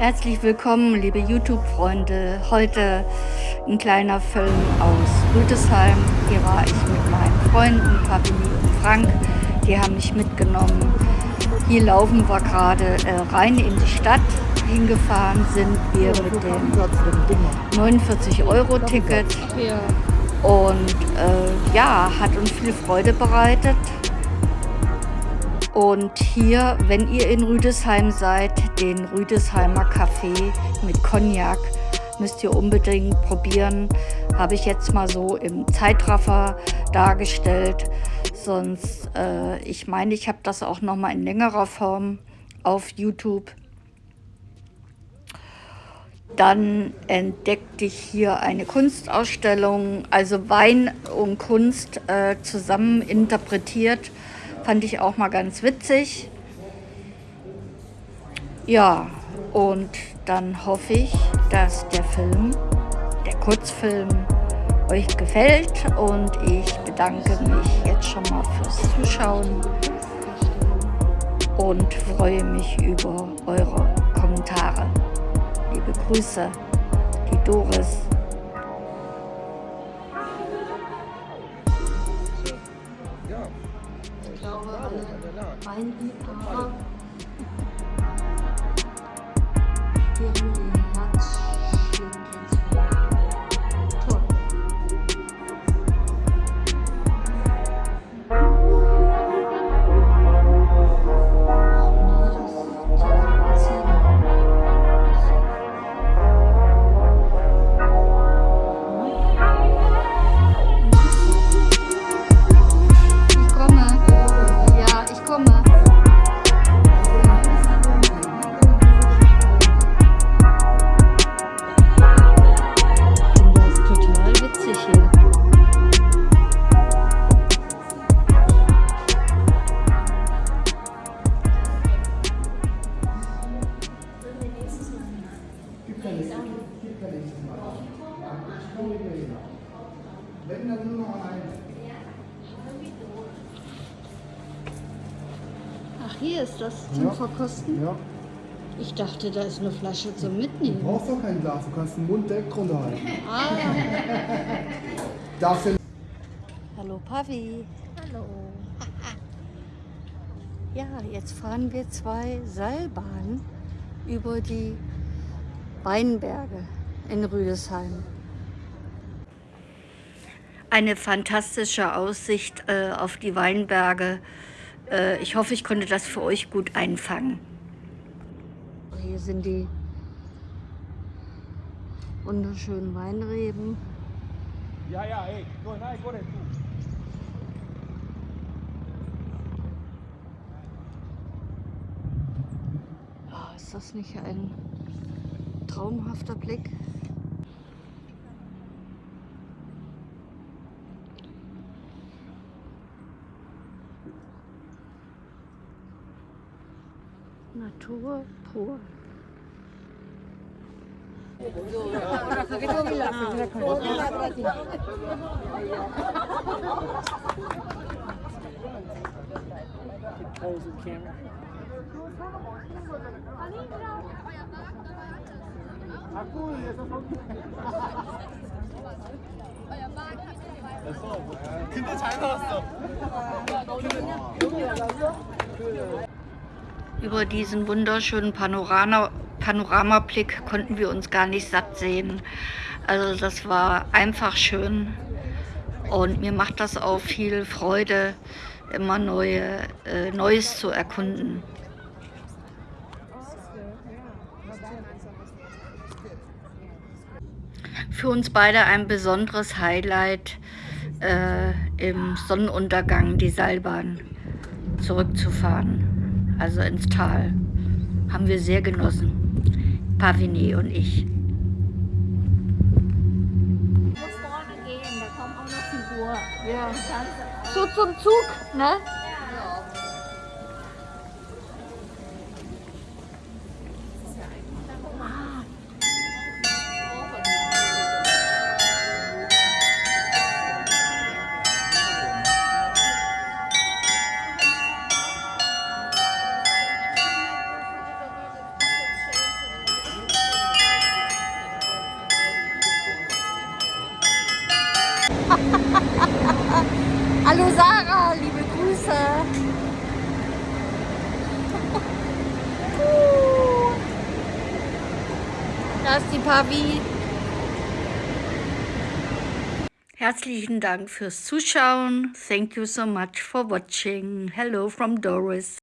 Herzlich willkommen, liebe YouTube-Freunde. Heute ein kleiner Film aus Rüdesheim. Hier war ich mit meinen Freunden, Fabini und Frank. Die haben mich mitgenommen. Hier laufen wir gerade äh, rein in die Stadt. Hingefahren sind wir mit dem 49-Euro-Ticket. Und äh, ja, hat uns viel Freude bereitet. Und hier, wenn ihr in Rüdesheim seid, den Rüdesheimer Kaffee mit Cognac müsst ihr unbedingt probieren. Habe ich jetzt mal so im Zeitraffer dargestellt. Sonst, äh, ich meine, ich habe das auch noch mal in längerer Form auf YouTube. Dann entdeckte ich hier eine Kunstausstellung, also Wein und Kunst äh, zusammen interpretiert Fand ich auch mal ganz witzig. Ja, und dann hoffe ich, dass der Film, der Kurzfilm, euch gefällt und ich bedanke mich jetzt schon mal fürs Zuschauen und freue mich über eure Kommentare. Liebe Grüße, die Doris. Weinliebhaber Wenn dann nur noch ein. Ach, hier ist das zum ja. Verkosten? Ja. Ich dachte, da ist eine Flasche zum Mitnehmen. Du brauchst doch kein Glas, du kannst den Mund direkt runterhalten. Ah. Darfst Hallo Pavi. Hallo. ja, jetzt fahren wir zwei Seilbahnen über die Weinberge in Rüdesheim. Eine fantastische Aussicht äh, auf die Weinberge. Äh, ich hoffe, ich konnte das für euch gut einfangen. Hier sind die wunderschönen Weinreben. Ja, ja, ey, go, nein, go, du. Oh, ist das nicht ein traumhafter Blick? Natur pur. 근데 잘 나왔어. Über diesen wunderschönen Panorama, Panoramablick konnten wir uns gar nicht satt sehen. Also das war einfach schön und mir macht das auch viel Freude, immer neue, äh, Neues zu erkunden. Für uns beide ein besonderes Highlight äh, im Sonnenuntergang die Seilbahn zurückzufahren also ins Tal. Haben wir sehr genossen, Pavini und ich. Ja. So zum Zug, ne? Hallo Sarah, liebe Grüße. Da ist die Pavi. Herzlichen Dank fürs Zuschauen. Thank you so much for watching. Hello from Doris.